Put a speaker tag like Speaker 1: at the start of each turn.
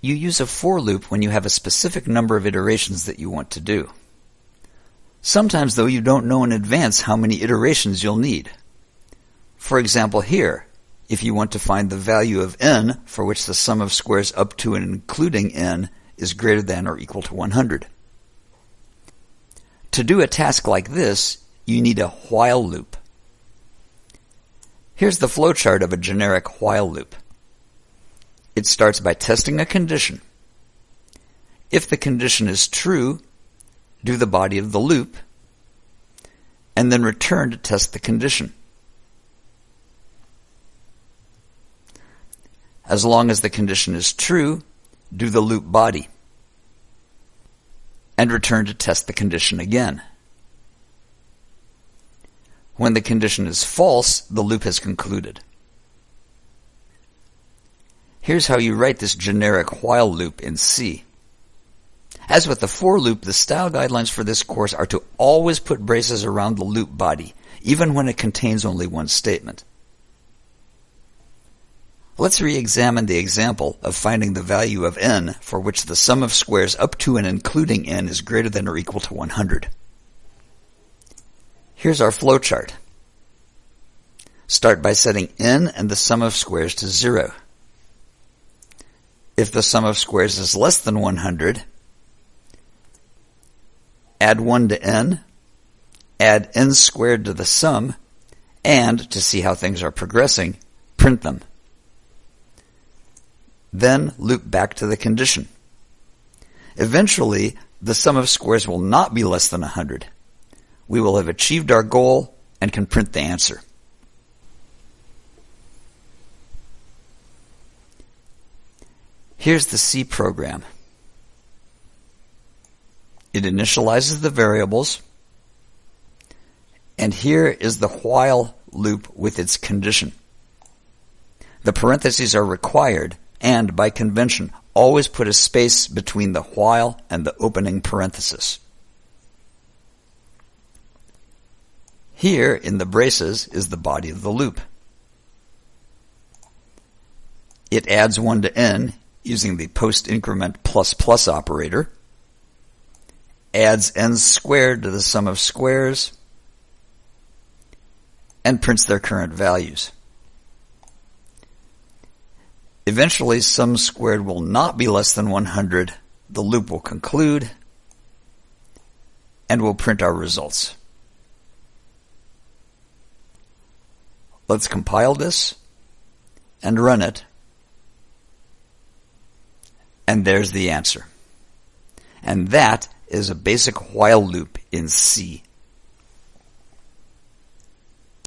Speaker 1: You use a for loop when you have a specific number of iterations that you want to do. Sometimes, though, you don't know in advance how many iterations you'll need. For example, here, if you want to find the value of n for which the sum of squares up to and including n is greater than or equal to 100. To do a task like this, you need a while loop. Here's the flowchart of a generic while loop. It starts by testing a condition. If the condition is true, do the body of the loop, and then return to test the condition. As long as the condition is true, do the loop body and return to test the condition again. When the condition is false, the loop has concluded. Here's how you write this generic while loop in C. As with the for loop, the style guidelines for this course are to always put braces around the loop body, even when it contains only one statement. Let's re-examine the example of finding the value of n for which the sum of squares up to and including n is greater than or equal to 100. Here's our flowchart. Start by setting n and the sum of squares to 0. If the sum of squares is less than 100, add 1 to n, add n squared to the sum, and, to see how things are progressing, print them. Then loop back to the condition. Eventually, the sum of squares will not be less than 100. We will have achieved our goal and can print the answer. Here's the C program. It initializes the variables, and here is the while loop with its condition. The parentheses are required and, by convention, always put a space between the while and the opening parenthesis. Here, in the braces, is the body of the loop. It adds 1 to n using the post increment plus plus operator, adds n squared to the sum of squares, and prints their current values. Eventually, sum squared will not be less than 100. The loop will conclude, and we'll print our results. Let's compile this and run it. And there's the answer. And that is a basic while loop in C.